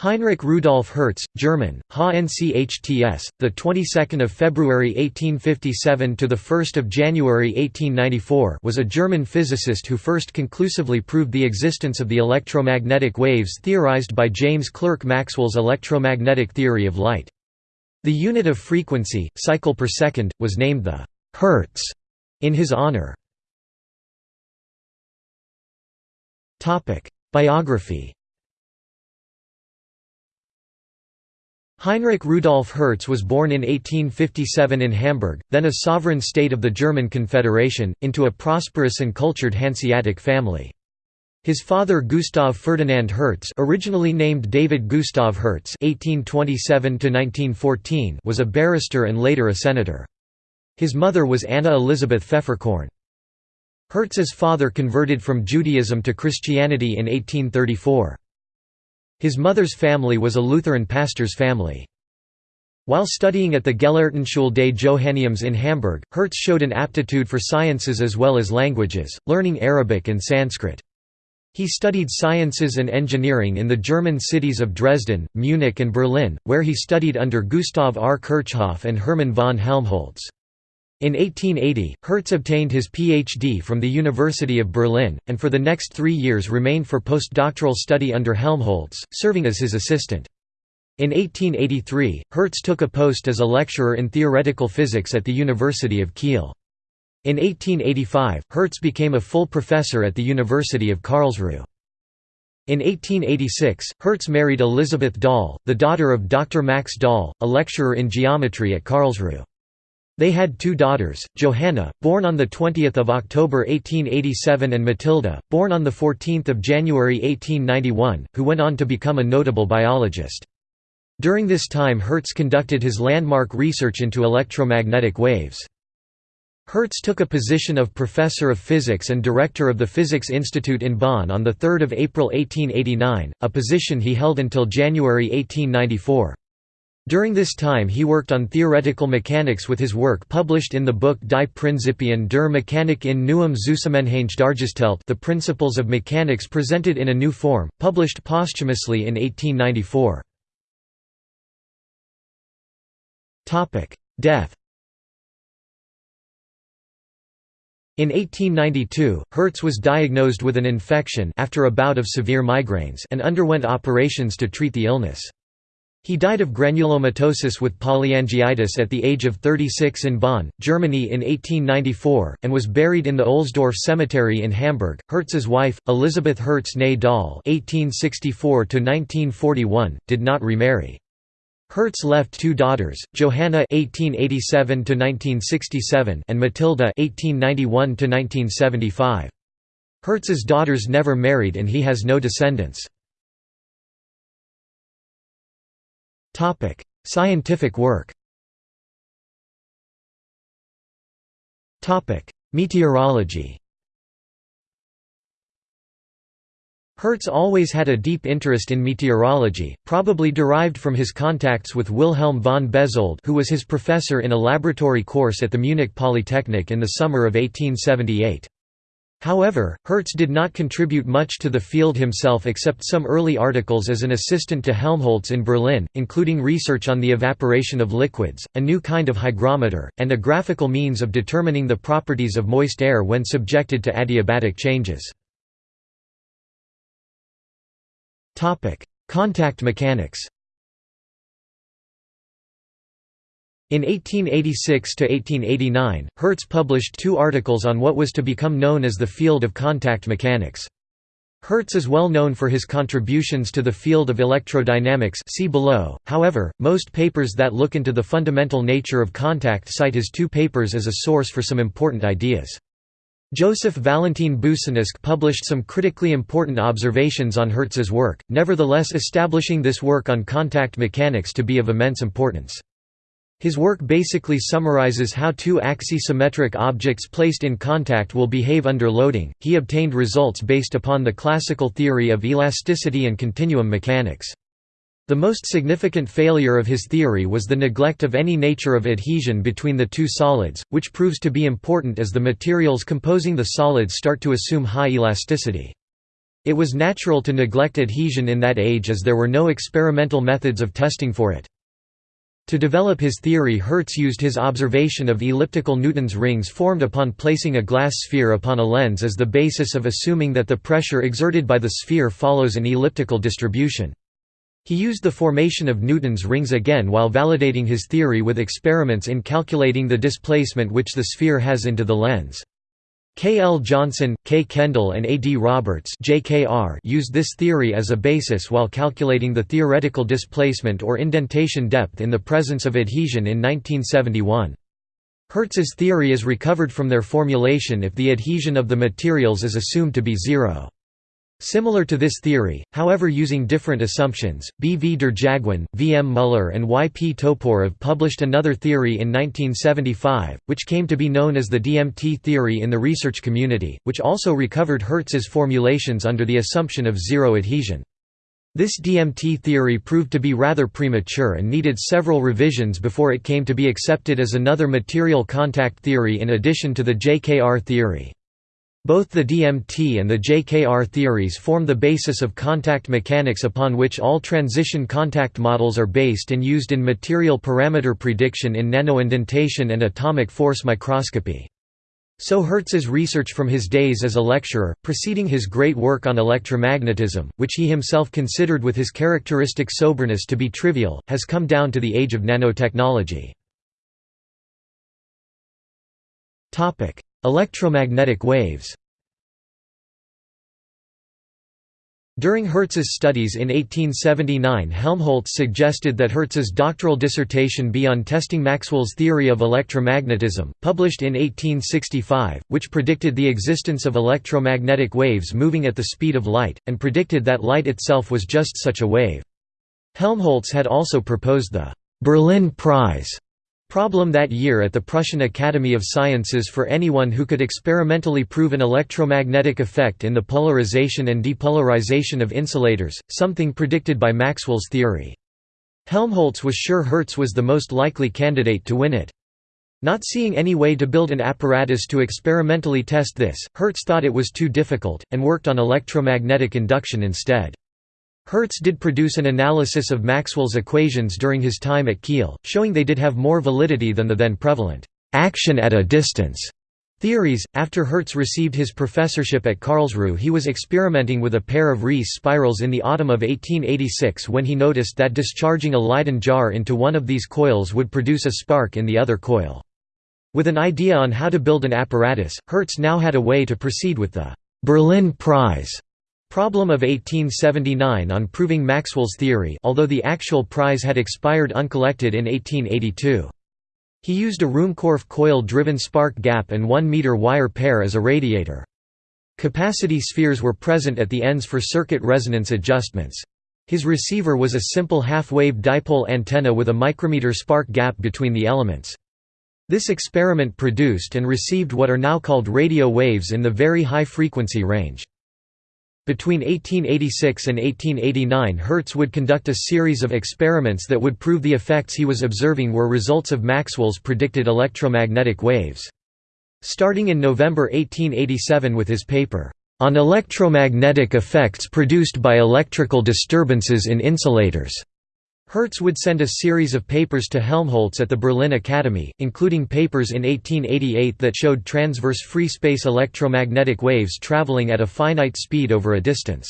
Heinrich Rudolf Hertz, German, HNCHTS, the 22nd of February 1857 to the 1st of January 1894, was a German physicist who first conclusively proved the existence of the electromagnetic waves theorized by James Clerk Maxwell's electromagnetic theory of light. The unit of frequency, cycle per second, was named the Hertz in his honor. Topic: Biography Heinrich Rudolf Hertz was born in 1857 in Hamburg, then a sovereign state of the German Confederation, into a prosperous and cultured Hanseatic family. His father Gustav Ferdinand Hertz originally named David Gustav Hertz (1827–1914) was a barrister and later a senator. His mother was Anna Elizabeth Pfefferkorn. Hertz's father converted from Judaism to Christianity in 1834. His mother's family was a Lutheran pastor's family. While studying at the Gelehrtenschule des Johanneums in Hamburg, Hertz showed an aptitude for sciences as well as languages, learning Arabic and Sanskrit. He studied sciences and engineering in the German cities of Dresden, Munich and Berlin, where he studied under Gustav R. Kirchhoff and Hermann von Helmholtz. In 1880, Hertz obtained his Ph.D. from the University of Berlin, and for the next three years remained for postdoctoral study under Helmholtz, serving as his assistant. In 1883, Hertz took a post as a lecturer in theoretical physics at the University of Kiel. In 1885, Hertz became a full professor at the University of Karlsruhe. In 1886, Hertz married Elisabeth Dahl, the daughter of Dr. Max Dahl, a lecturer in geometry at Karlsruhe. They had two daughters, Johanna, born on 20 October 1887 and Matilda, born on 14 January 1891, who went on to become a notable biologist. During this time Hertz conducted his landmark research into electromagnetic waves. Hertz took a position of Professor of Physics and Director of the Physics Institute in Bonn on 3 April 1889, a position he held until January 1894. During this time he worked on theoretical mechanics with his work published in the book Die Prinzipien der Mechanik in neuem Zusammenhang dargestellt The Principles of Mechanics presented in a new form, published posthumously in 1894. Death In 1892, Hertz was diagnosed with an infection after a bout of severe migraines and underwent operations to treat the illness. He died of granulomatosis with polyangiitis at the age of 36 in Bonn, Germany in 1894, and was buried in the Ohlsdorf Cemetery in Hamburg. Hertz's wife, Elisabeth Hertz née Dahl (1864–1941), did not remarry. Hertz left two daughters, Johanna (1887–1967) and Matilda (1891–1975). Hertz's daughters never married, and he has no descendants. Topic: Scientific work. Topic: Meteorology. Hertz always had a deep interest in meteorology, probably derived from his contacts with Wilhelm von Bezold who was his professor in a laboratory course at the Munich Polytechnic in the summer of 1878. However, Hertz did not contribute much to the field himself except some early articles as an assistant to Helmholtz in Berlin, including research on the evaporation of liquids, a new kind of hygrometer, and a graphical means of determining the properties of moist air when subjected to adiabatic changes. Contact mechanics In 1886–1889, Hertz published two articles on what was to become known as the field of contact mechanics. Hertz is well known for his contributions to the field of electrodynamics see below, however, most papers that look into the fundamental nature of contact cite his two papers as a source for some important ideas. Joseph Valentin Boussinesq published some critically important observations on Hertz's work, nevertheless establishing this work on contact mechanics to be of immense importance. His work basically summarizes how two axisymmetric objects placed in contact will behave under loading. He obtained results based upon the classical theory of elasticity and continuum mechanics. The most significant failure of his theory was the neglect of any nature of adhesion between the two solids, which proves to be important as the materials composing the solids start to assume high elasticity. It was natural to neglect adhesion in that age as there were no experimental methods of testing for it. To develop his theory Hertz used his observation of elliptical Newton's rings formed upon placing a glass sphere upon a lens as the basis of assuming that the pressure exerted by the sphere follows an elliptical distribution. He used the formation of Newton's rings again while validating his theory with experiments in calculating the displacement which the sphere has into the lens. K. L. Johnson, K. Kendall and A. D. Roberts used this theory as a basis while calculating the theoretical displacement or indentation depth in the presence of adhesion in 1971. Hertz's theory is recovered from their formulation if the adhesion of the materials is assumed to be zero. Similar to this theory, however using different assumptions, B. V. Derjaguin, V. M. Muller and Y. P. Toporov published another theory in 1975, which came to be known as the DMT theory in the research community, which also recovered Hertz's formulations under the assumption of zero adhesion. This DMT theory proved to be rather premature and needed several revisions before it came to be accepted as another material contact theory in addition to the JKR theory. Both the DMT and the JKR theories form the basis of contact mechanics upon which all transition contact models are based and used in material parameter prediction in nanoindentation and atomic force microscopy. So Hertz's research from his days as a lecturer, preceding his great work on electromagnetism, which he himself considered with his characteristic soberness to be trivial, has come down to the age of nanotechnology. Electromagnetic waves During Hertz's studies in 1879 Helmholtz suggested that Hertz's doctoral dissertation be on testing Maxwell's theory of electromagnetism, published in 1865, which predicted the existence of electromagnetic waves moving at the speed of light, and predicted that light itself was just such a wave. Helmholtz had also proposed the «Berlin Prize» problem that year at the Prussian Academy of Sciences for anyone who could experimentally prove an electromagnetic effect in the polarization and depolarization of insulators, something predicted by Maxwell's theory. Helmholtz was sure Hertz was the most likely candidate to win it. Not seeing any way to build an apparatus to experimentally test this, Hertz thought it was too difficult, and worked on electromagnetic induction instead. Hertz did produce an analysis of Maxwell's equations during his time at Kiel, showing they did have more validity than the then prevalent action at a distance theories. After Hertz received his professorship at Karlsruhe, he was experimenting with a pair of Riess spirals in the autumn of 1886 when he noticed that discharging a Leyden jar into one of these coils would produce a spark in the other coil. With an idea on how to build an apparatus, Hertz now had a way to proceed with the Berlin Prize Problem of 1879 on proving Maxwell's theory although the actual prize had expired uncollected in 1882. He used a Ruhmkorff coil-driven spark gap and 1-meter wire pair as a radiator. Capacity spheres were present at the ends for circuit resonance adjustments. His receiver was a simple half-wave dipole antenna with a micrometer spark gap between the elements. This experiment produced and received what are now called radio waves in the very high frequency range. Between 1886 and 1889 Hertz would conduct a series of experiments that would prove the effects he was observing were results of Maxwell's predicted electromagnetic waves. Starting in November 1887 with his paper, "...on electromagnetic effects produced by electrical disturbances in insulators." Hertz would send a series of papers to Helmholtz at the Berlin Academy, including papers in 1888 that showed transverse free space electromagnetic waves traveling at a finite speed over a distance.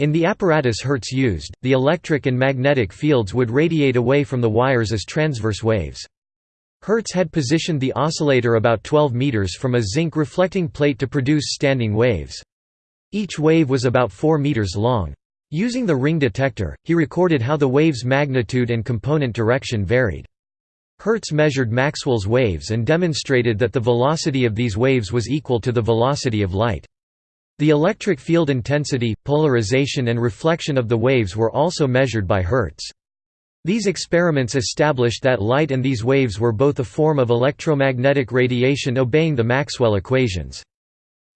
In the apparatus Hertz used, the electric and magnetic fields would radiate away from the wires as transverse waves. Hertz had positioned the oscillator about 12 meters from a zinc reflecting plate to produce standing waves. Each wave was about 4 meters long. Using the ring detector, he recorded how the wave's magnitude and component direction varied. Hertz measured Maxwell's waves and demonstrated that the velocity of these waves was equal to the velocity of light. The electric field intensity, polarization and reflection of the waves were also measured by Hertz. These experiments established that light and these waves were both a form of electromagnetic radiation obeying the Maxwell equations.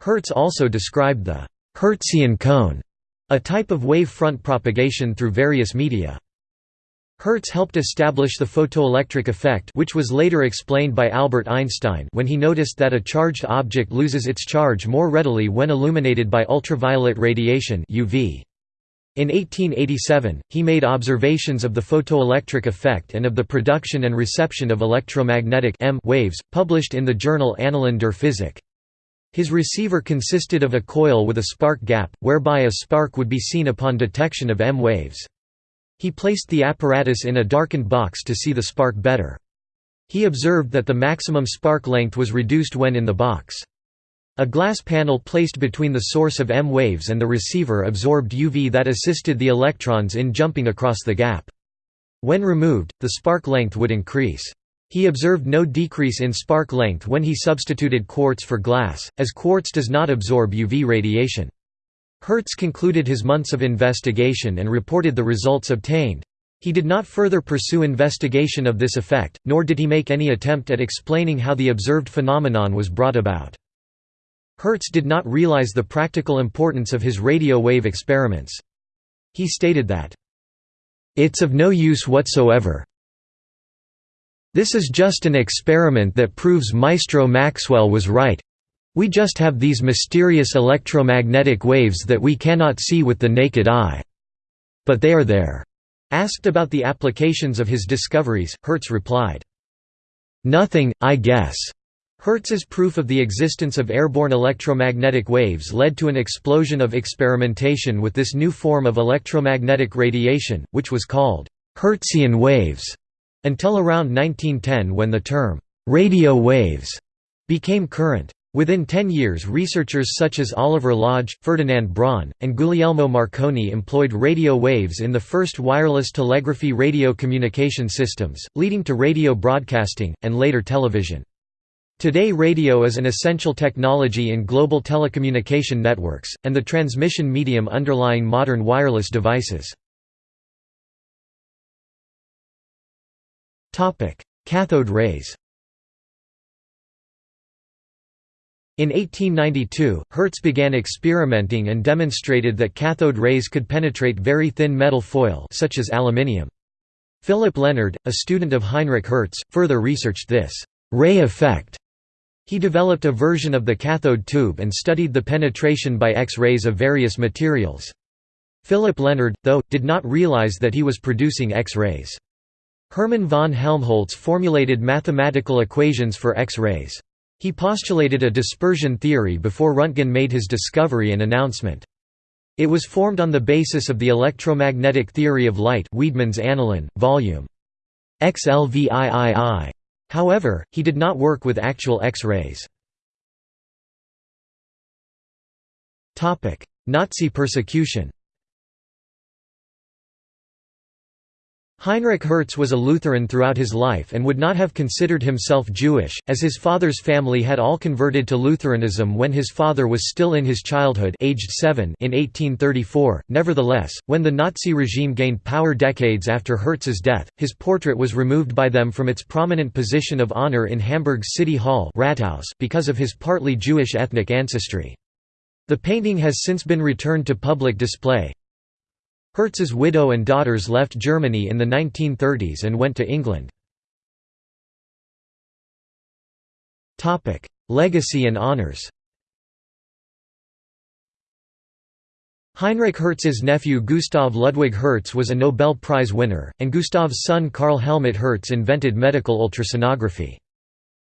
Hertz also described the Hertzian cone a type of wave front propagation through various media. Hertz helped establish the photoelectric effect which was later explained by Albert Einstein when he noticed that a charged object loses its charge more readily when illuminated by ultraviolet radiation UV. In 1887, he made observations of the photoelectric effect and of the production and reception of electromagnetic M waves, published in the journal Annalen der Physik. His receiver consisted of a coil with a spark gap, whereby a spark would be seen upon detection of M waves. He placed the apparatus in a darkened box to see the spark better. He observed that the maximum spark length was reduced when in the box. A glass panel placed between the source of M waves and the receiver absorbed UV that assisted the electrons in jumping across the gap. When removed, the spark length would increase. He observed no decrease in spark length when he substituted quartz for glass, as quartz does not absorb UV radiation. Hertz concluded his months of investigation and reported the results obtained. He did not further pursue investigation of this effect, nor did he make any attempt at explaining how the observed phenomenon was brought about. Hertz did not realize the practical importance of his radio wave experiments. He stated that, "...it's of no use whatsoever. This is just an experiment that proves Maestro Maxwell was right we just have these mysterious electromagnetic waves that we cannot see with the naked eye. But they are there." Asked about the applications of his discoveries, Hertz replied, "'Nothing, I guess." Hertz's proof of the existence of airborne electromagnetic waves led to an explosion of experimentation with this new form of electromagnetic radiation, which was called Hertzian waves, until around 1910 when the term radio waves became current. Within ten years researchers such as Oliver Lodge, Ferdinand Braun, and Guglielmo Marconi employed radio waves in the first wireless telegraphy radio communication systems, leading to radio broadcasting, and later television. Today radio is an essential technology in global telecommunication networks, and the transmission medium underlying modern wireless devices. Cathode rays In 1892, Hertz began experimenting and demonstrated that cathode rays could penetrate very thin metal foil such as aluminium. Philip Lenard, a student of Heinrich Hertz, further researched this «ray effect». He developed a version of the cathode tube and studied the penetration by X-rays of various materials. Philip Lenard, though, did not realize that he was producing X-rays. Hermann von Helmholtz formulated mathematical equations for X-rays. He postulated a dispersion theory before Röntgen made his discovery and announcement. It was formed on the basis of the electromagnetic theory of light Wiedemann's Annalen, Vol. XLVIII. However, he did not work with actual X-rays. Nazi persecution Heinrich Hertz was a Lutheran throughout his life and would not have considered himself Jewish, as his father's family had all converted to Lutheranism when his father was still in his childhood aged seven in 1834. Nevertheless, when the Nazi regime gained power decades after Hertz's death, his portrait was removed by them from its prominent position of honor in Hamburg's City Hall Rathaus because of his partly Jewish ethnic ancestry. The painting has since been returned to public display. Hertz's widow and daughters left Germany in the 1930s and went to England. Legacy and honors Heinrich Hertz's nephew Gustav Ludwig Hertz was a Nobel Prize winner, and Gustav's son Karl Helmut Hertz invented medical ultrasonography.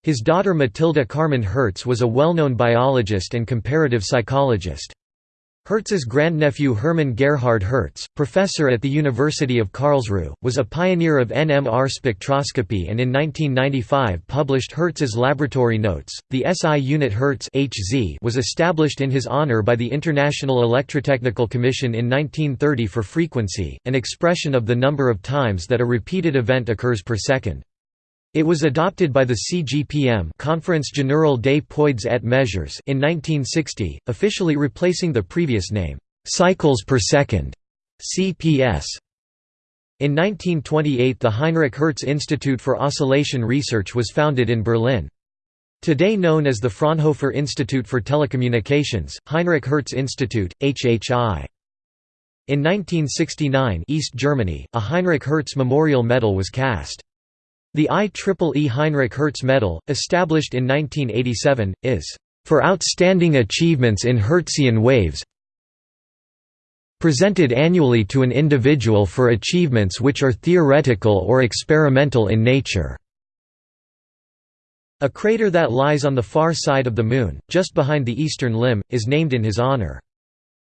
His daughter Matilda Carmen Hertz was a well-known biologist and comparative psychologist. Hertz's grandnephew Hermann Gerhard Hertz, professor at the University of Karlsruhe, was a pioneer of NMR spectroscopy and in 1995 published Hertz's laboratory notes. The SI unit Hertz (Hz) was established in his honor by the International Electrotechnical Commission in 1930 for frequency, an expression of the number of times that a repeated event occurs per second. It was adopted by the CGPM Conference Générale des Poids et Mesures in 1960, officially replacing the previous name, cycles per second CPS. In 1928 the Heinrich Hertz Institute for Oscillation Research was founded in Berlin. Today known as the Fraunhofer Institute for Telecommunications, Heinrich Hertz Institute, HHI. In 1969 East Germany, a Heinrich Hertz Memorial Medal was cast. The IEEE Heinrich Hertz Medal, established in 1987, is for outstanding achievements in Hertzian waves presented annually to an individual for achievements which are theoretical or experimental in nature. A crater that lies on the far side of the Moon, just behind the eastern limb, is named in his honor.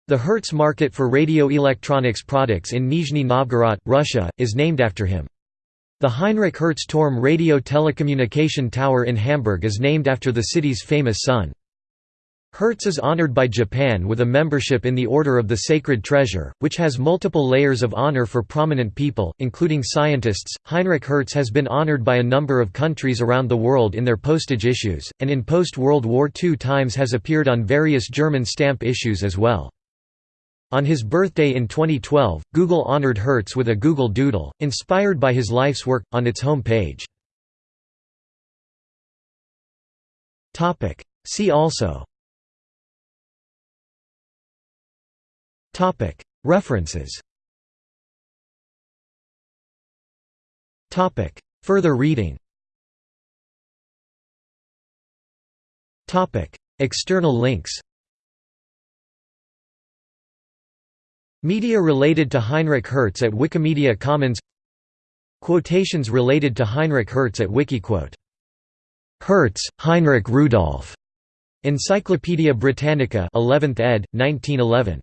The Hertz market for radio electronics products in Nizhny Novgorod, Russia, is named after him. The Heinrich Hertz Turm radio telecommunication tower in Hamburg is named after the city's famous son. Hertz is honored by Japan with a membership in the Order of the Sacred Treasure, which has multiple layers of honor for prominent people, including scientists. Heinrich Hertz has been honored by a number of countries around the world in their postage issues, and in post World War II times has appeared on various German stamp issues as well. On his birthday in 2012, Google honored Hertz with a Google Doodle, inspired by his life's work, on its home page. See also. References. Further reading. External links Media related to Heinrich Hertz at Wikimedia Commons Quotations related to Heinrich Hertz at Wikiquote Hertz, Heinrich Rudolf. Encyclopædia Britannica 11th ed., 1911.